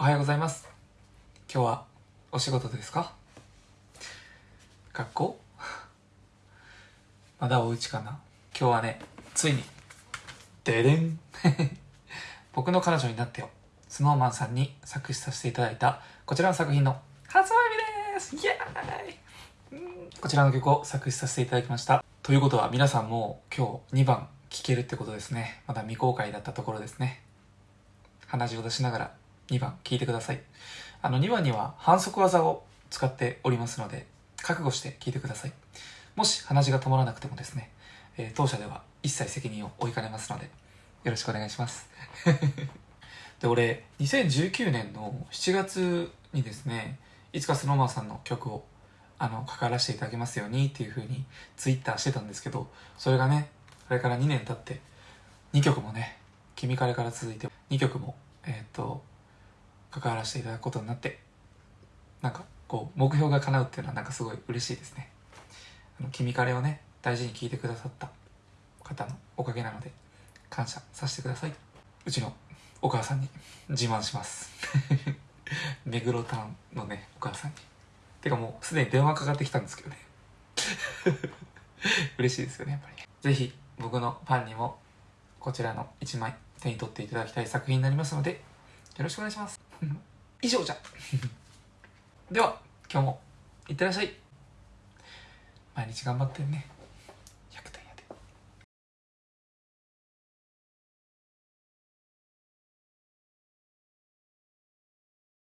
おはようございます。今日はお仕事ですか？学校？まだお家かな？今日はねついにででん。僕の彼女になってよ。SnowMan さんに作詞させていただいたこちらの作品の発売日です。イエーイ！こちらの曲を作詞させていただきました。ということは皆さんも今日2番聴けるってことですね。まだ未公開だったところですね。鼻血を出しながら。2番聴いてください。あの2番には反則技を使っておりますので覚悟して聴いてください。もし鼻血が止まらなくてもですね、えー当社では一切責任を負いかねますのでよろしくお願いします。で俺2019年の7月にですねいつか SnowMan さんの曲をあの関わらせていただきますようにっていう風にツイッターしてたんですけどそれがねそれから2年経って2曲もね「君彼」から続いて2曲もえーっと関わらせていただくことになってなんかこう目標が叶うっていうのはなんかすごい嬉しいですね。あの君彼をね大事に聴いてくださった方のおかげなので感謝させてください。うちのお母さんに 自慢します。目黒タウンのねお母さんに。てかもうすでに電話かかってきたんですけどね。嬉しいですよねやっぱり。ねぜひ僕のファンにもこちらの1枚手に取っていただきたい作品になりますのでよろしくお願いします。以上じゃ。では今日もいってらっしゃい。毎日頑張ってね。